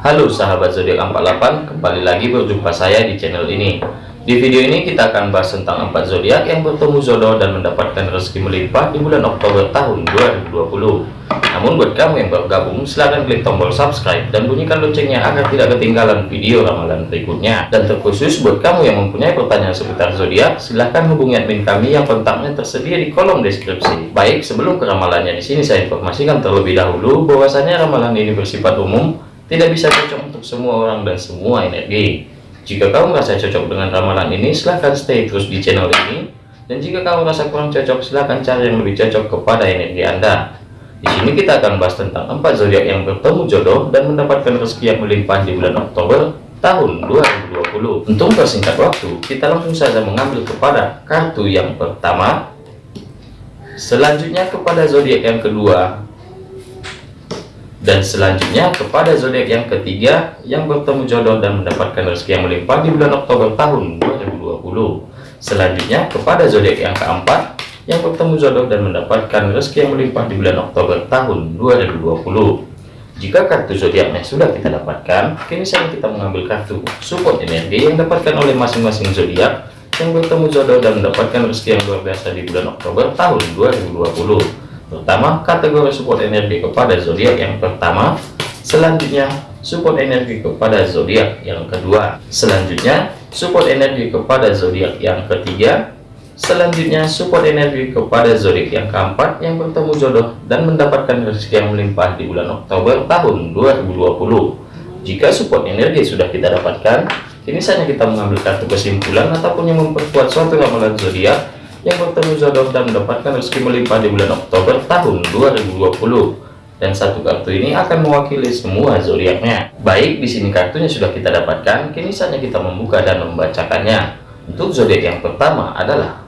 Halo sahabat zodiak 48, kembali lagi berjumpa saya di channel ini. Di video ini kita akan bahas tentang empat zodiak yang bertemu jodoh dan mendapatkan rezeki melimpah di bulan Oktober tahun 2020. Namun buat kamu yang baru gabung, silahkan klik tombol subscribe dan bunyikan loncengnya agar tidak ketinggalan video ramalan berikutnya. Dan terkhusus buat kamu yang mempunyai pertanyaan seputar zodiak, silahkan hubungi admin kami yang kontaknya tersedia di kolom deskripsi. Baik, sebelum ke ramalannya di sini saya informasikan terlebih dahulu bahwasanya ramalan ini bersifat umum tidak bisa cocok untuk semua orang dan semua energi. Jika kamu merasa cocok dengan ramalan ini, silahkan stay terus di channel ini. Dan jika kamu merasa kurang cocok, silahkan cari yang lebih cocok kepada energi Anda. Di sini kita akan bahas tentang empat zodiak yang bertemu jodoh dan mendapatkan rezeki yang melimpah di bulan Oktober tahun 2020. Untuk persingkat waktu, kita langsung saja mengambil kepada kartu yang pertama. Selanjutnya kepada zodiak yang kedua, dan selanjutnya kepada zodiak yang ketiga yang bertemu jodoh dan mendapatkan rezeki yang melimpah di bulan Oktober tahun 2020 selanjutnya kepada zodiak yang keempat yang bertemu jodoh dan mendapatkan rezeki yang melimpah di bulan Oktober tahun 2020 jika kartu zodiaknya sudah kita dapatkan kini saatnya kita mengambil kartu support energi yang dapatkan oleh masing-masing zodiak yang bertemu jodoh dan mendapatkan rezeki yang luar biasa di bulan Oktober tahun 2020 Pertama, kategori support energi kepada zodiak yang pertama. Selanjutnya, support energi kepada zodiak yang kedua. Selanjutnya, support energi kepada zodiak yang ketiga. Selanjutnya, support energi kepada zodiak yang keempat yang bertemu jodoh dan mendapatkan rezeki yang melimpah di bulan Oktober tahun 2020. Jika support energi sudah kita dapatkan, kini saatnya kita mengambil kartu kesimpulan ataupun yang memperkuat suatu ramalan zodiak yang bertemu jodoh dan mendapatkan rezeki melimpah di bulan Oktober tahun 2020 dan satu kartu ini akan mewakili semua zodiaknya. Baik di sini kartunya sudah kita dapatkan. Kini saatnya kita membuka dan membacakannya. Untuk zodiak yang pertama adalah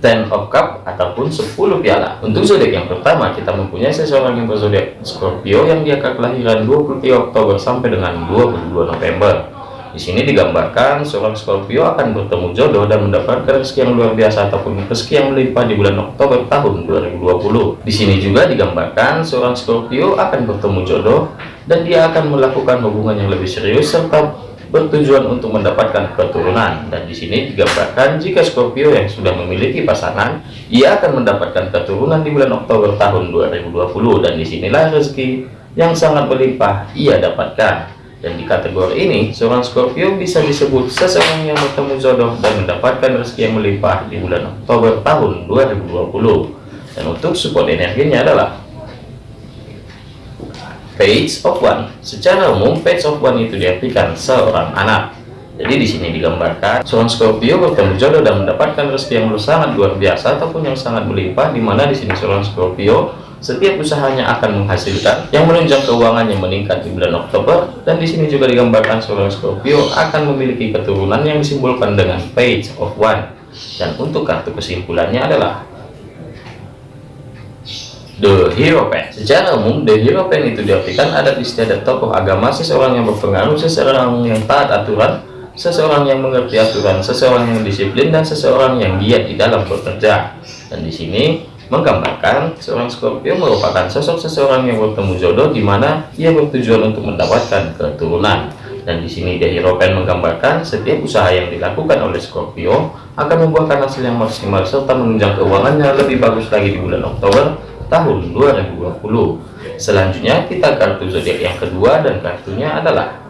Ten of Cup ataupun 10 piala. Untuk zodiak yang pertama kita mempunyai seseorang yang berzodiak Scorpio yang dia kelahiran 23 Oktober sampai dengan 22 November di sini digambarkan seorang Scorpio akan bertemu jodoh dan mendapatkan rezeki yang luar biasa ataupun rezeki yang melimpah di bulan Oktober tahun 2020. Di sini juga digambarkan seorang Scorpio akan bertemu jodoh dan dia akan melakukan hubungan yang lebih serius serta bertujuan untuk mendapatkan keturunan. Dan di sini digambarkan jika Scorpio yang sudah memiliki pasangan, ia akan mendapatkan keturunan di bulan Oktober tahun 2020 dan di sinilah rezeki yang sangat berlimpah ia dapatkan. Dan di kategori ini, seorang Scorpio bisa disebut seseorang yang bertemu jodoh dan mendapatkan rezeki yang melimpah di bulan Oktober tahun 2020. Dan untuk support energinya adalah Page of One. Secara umum, Page of One itu diartikan seorang anak. Jadi di sini digambarkan seorang Scorpio bertemu jodoh dan mendapatkan rezeki yang sangat luar biasa ataupun yang sangat melimpah di mana di sini seorang Scorpio setiap usahanya akan menghasilkan yang menunjang yang meningkat di bulan Oktober dan di sini juga digambarkan seorang Scorpio akan memiliki keturunan yang disimbolkan dengan page of one dan untuk kartu kesimpulannya adalah The Hero Pen. Secara umum, The Hero Pen itu diartikan ada istiadat tokoh agama, seseorang yang berpengaruh, seseorang yang taat aturan, seseorang yang mengerti aturan, seseorang yang disiplin, dan seseorang yang giat di dalam bekerja. Dan di sini menggambarkan seorang Scorpio merupakan sosok seseorang yang bertemu jodoh di mana ia bertujuan untuk mendapatkan keturunan. Dan di sini dari Ropen menggambarkan setiap usaha yang dilakukan oleh Scorpio akan membuahkan hasil yang maksimal serta menunjang keuangannya lebih bagus lagi di bulan Oktober tahun 2020 selanjutnya kita kartu zodiak yang kedua dan kartunya adalah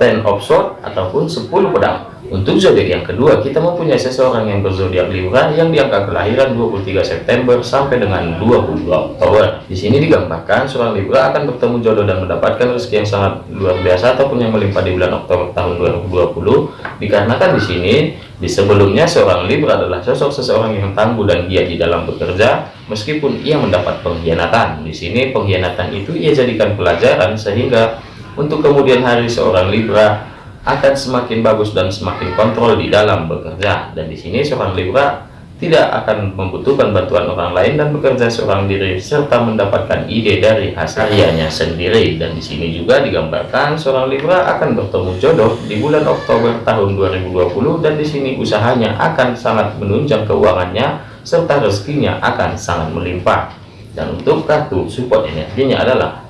Ten of Swords ataupun 10 pedang untuk zodiak yang kedua, kita mempunyai seseorang yang berzodiak Libra yang diangka kelahiran 23 September sampai dengan 22 Oktober. Di sini digambarkan seorang Libra akan bertemu jodoh dan mendapatkan rezeki yang sangat luar biasa ataupun yang melimpah di bulan Oktober tahun 2020. Dikarenakan di sini di sebelumnya seorang Libra adalah sosok seseorang yang tangguh dan giat di dalam bekerja meskipun ia mendapat pengkhianatan. Di sini pengkhianatan itu ia jadikan pelajaran sehingga untuk kemudian hari seorang Libra akan semakin bagus dan semakin kontrol di dalam bekerja. Dan di sini seorang Libra tidak akan membutuhkan bantuan orang lain dan bekerja seorang diri serta mendapatkan ide dari hasil karyanya sendiri. Dan di sini juga digambarkan seorang Libra akan bertemu jodoh di bulan Oktober tahun 2020 dan di sini usahanya akan sangat menunjang keuangannya serta rezekinya akan sangat melimpah. Dan untuk kartu support energinya adalah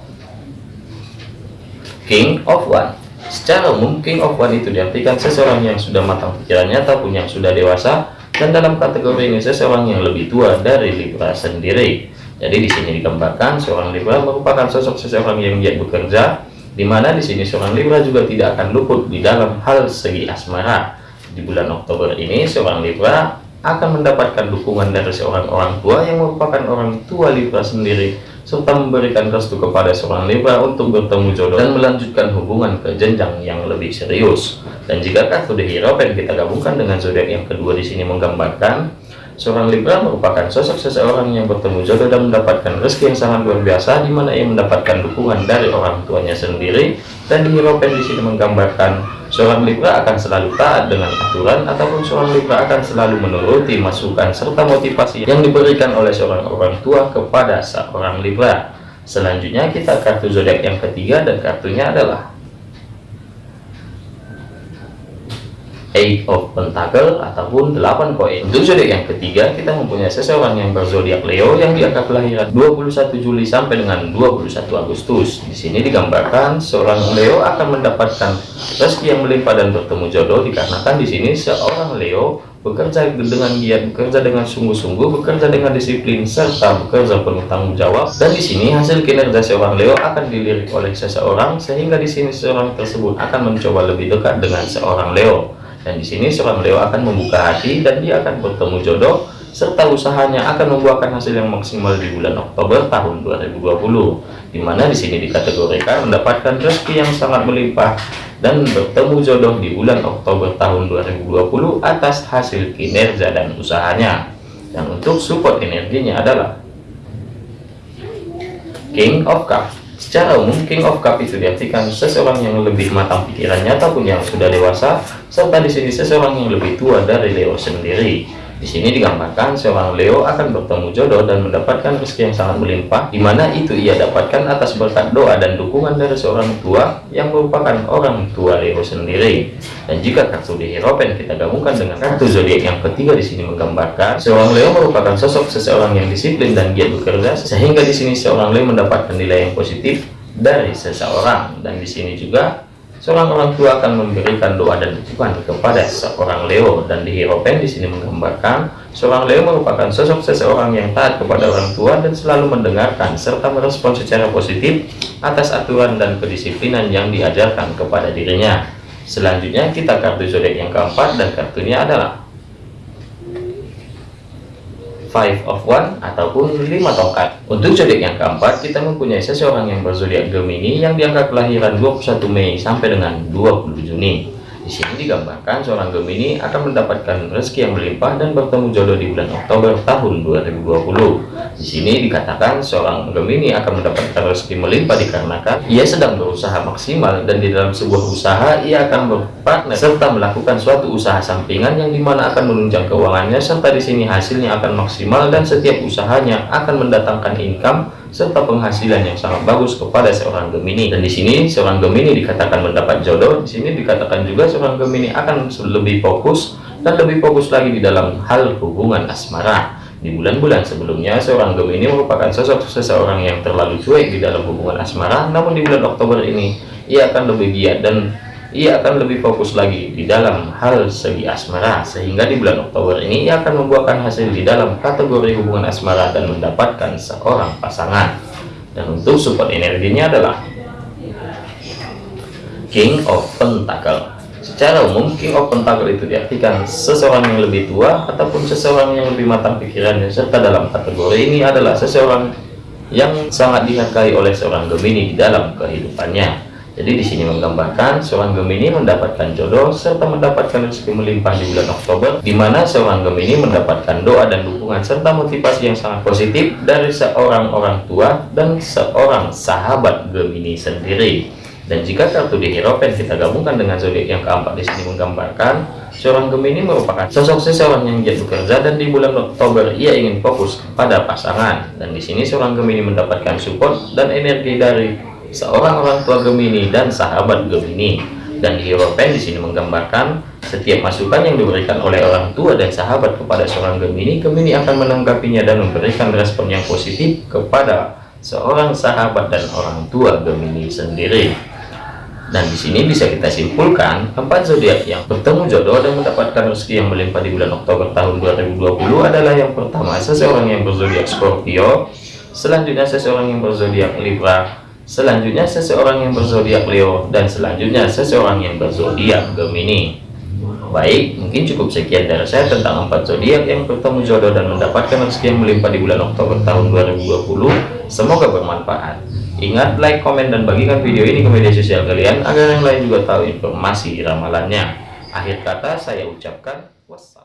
King of One. Secara umum King of One itu diartikan seseorang yang sudah matang pikirannya ataupun yang sudah dewasa dan dalam kategori ini seseorang yang lebih tua dari Libra sendiri. Jadi di sini digambarkan seorang Libra merupakan sosok seseorang yang giat bekerja, di mana di sini seorang Libra juga tidak akan luput di dalam hal segi asmara. Di bulan Oktober ini seorang Libra akan mendapatkan dukungan dari seorang orang tua yang merupakan orang tua Libra sendiri serta memberikan restu kepada seorang Libra untuk bertemu jodoh dan melanjutkan hubungan ke jenjang yang lebih serius. Dan jika kartu The Hero yang kita gabungkan dengan zodiak yang kedua di sini menggambarkan seorang Libra merupakan sosok seseorang yang bertemu jodoh dan mendapatkan rezeki yang sangat luar biasa di mana ia mendapatkan dukungan dari orang tuanya sendiri dan di Hero di sini menggambarkan Seorang Libra akan selalu taat dengan aturan ataupun seorang Libra akan selalu menuruti masukan serta motivasi yang diberikan oleh seorang orang tua kepada seorang Libra. Selanjutnya kita kartu zodiak yang ketiga dan kartunya adalah Eight of Pentacle ataupun 8 koin. Untuk zodiak yang ketiga, kita mempunyai seseorang yang berzodiak Leo yang di angka kelahiran 21 Juli sampai dengan 21 Agustus. Di sini digambarkan seorang Leo akan mendapatkan rezeki yang melimpah dan bertemu jodoh dikarenakan di sini seorang Leo bekerja dengan giat, bekerja dengan sungguh-sungguh, bekerja dengan disiplin serta bekerja penuh tanggung jawab. Dan di sini hasil kinerja seorang Leo akan dilirik oleh seseorang sehingga di sini seorang tersebut akan mencoba lebih dekat dengan seorang Leo. Dan di sini seorang Leo akan membuka hati dan dia akan bertemu jodoh serta usahanya akan membuahkan hasil yang maksimal di bulan Oktober tahun 2020. Di mana di sini dikategorikan mendapatkan rezeki yang sangat melimpah dan bertemu jodoh di bulan Oktober tahun 2020 atas hasil kinerja dan usahanya. Dan untuk support energinya adalah King of Cups Secara umum, King of Cup itu diartikan seseorang yang lebih matang pikirannya ataupun yang sudah dewasa, serta di sini seseorang yang lebih tua dari Leo sendiri. Di sini digambarkan seorang Leo akan bertemu jodoh dan mendapatkan rezeki yang sangat melimpah, di mana itu ia dapatkan atas berkat doa dan dukungan dari seorang tua yang merupakan orang tua Leo sendiri. Dan jika kartu di Hierophant kita gabungkan dengan kartu zodiak yang ketiga di sini menggambarkan seorang Leo merupakan sosok seseorang yang disiplin dan giat bekerja, sehingga di sini seorang Leo mendapatkan nilai yang positif dari seseorang. Dan di sini juga Seorang orang tua akan memberikan doa dan dukungan kepada seorang Leo dan di Hierophant di sini menggambarkan seorang Leo merupakan sosok seseorang yang taat kepada orang tua dan selalu mendengarkan serta merespon secara positif atas aturan dan kedisiplinan yang diajarkan kepada dirinya. Selanjutnya kita kartu zodiak yang keempat dan kartunya adalah five of one ataupun lima tongkat. Untuk zodiak yang keempat kita mempunyai seseorang yang berzodiak Gemini yang diangkat kelahiran 21 Mei sampai dengan 20 Juni di sini digambarkan seorang Gemini akan mendapatkan rezeki yang melimpah dan bertemu jodoh di bulan Oktober tahun 2020. Di sini dikatakan seorang Gemini akan mendapatkan rezeki melimpah dikarenakan ia sedang berusaha maksimal dan di dalam sebuah usaha ia akan berpartner serta melakukan suatu usaha sampingan yang di mana akan menunjang keuangannya serta di sini hasilnya akan maksimal dan setiap usahanya akan mendatangkan income serta penghasilan yang sangat bagus kepada seorang Gemini. Dan di sini seorang Gemini dikatakan mendapat jodoh, di sini dikatakan juga seorang Gemini akan lebih fokus dan lebih fokus lagi di dalam hal hubungan asmara. Di bulan-bulan sebelumnya, seorang Gemini merupakan sosok seseorang yang terlalu cuek di dalam hubungan asmara, namun di bulan Oktober ini, ia akan lebih giat dan ia akan lebih fokus lagi di dalam hal segi asmara sehingga di bulan Oktober ini ia akan membuahkan hasil di dalam kategori hubungan asmara dan mendapatkan seorang pasangan. Dan untuk support energinya adalah King of Pentacle. Secara umum King of Pentacle itu diartikan seseorang yang lebih tua ataupun seseorang yang lebih matang pikirannya serta dalam kategori ini adalah seseorang yang sangat dihargai oleh seorang Gemini di dalam kehidupannya jadi di sini menggambarkan seorang Gemini mendapatkan jodoh serta mendapatkan rezeki melimpah di bulan Oktober, di mana seorang Gemini mendapatkan doa dan dukungan serta motivasi yang sangat positif dari seorang orang tua dan seorang sahabat Gemini sendiri. Dan jika kartu di Hierophant kita gabungkan dengan zodiak yang keempat di sini menggambarkan seorang Gemini merupakan sosok seseorang yang giat bekerja dan di bulan Oktober ia ingin fokus pada pasangan. Dan di sini seorang Gemini mendapatkan support dan energi dari seorang orang tua Gemini dan sahabat Gemini. Dan Hierophant di sini menggambarkan Setiap masukan yang diberikan oleh orang tua dan sahabat kepada seorang Gemini, Gemini akan menanggapinya dan memberikan respon yang positif kepada seorang sahabat dan orang tua Gemini sendiri. Dan di sini bisa kita simpulkan, empat zodiak yang bertemu jodoh dan mendapatkan rezeki yang melimpah di bulan Oktober tahun 2020 adalah yang pertama seseorang yang berzodiak Scorpio, selanjutnya seseorang yang berzodiak Libra, selanjutnya seseorang yang berzodiak Leo, dan selanjutnya seseorang yang berzodiak Gemini. Baik, mungkin cukup sekian dari saya tentang empat zodiak yang bertemu jodoh dan mendapatkan rezeki yang melimpah di bulan Oktober tahun 2020. Semoga bermanfaat. Ingat, like, komen, dan bagikan video ini ke media sosial kalian agar yang lain juga tahu informasi ramalannya. Akhir kata saya ucapkan wassalam.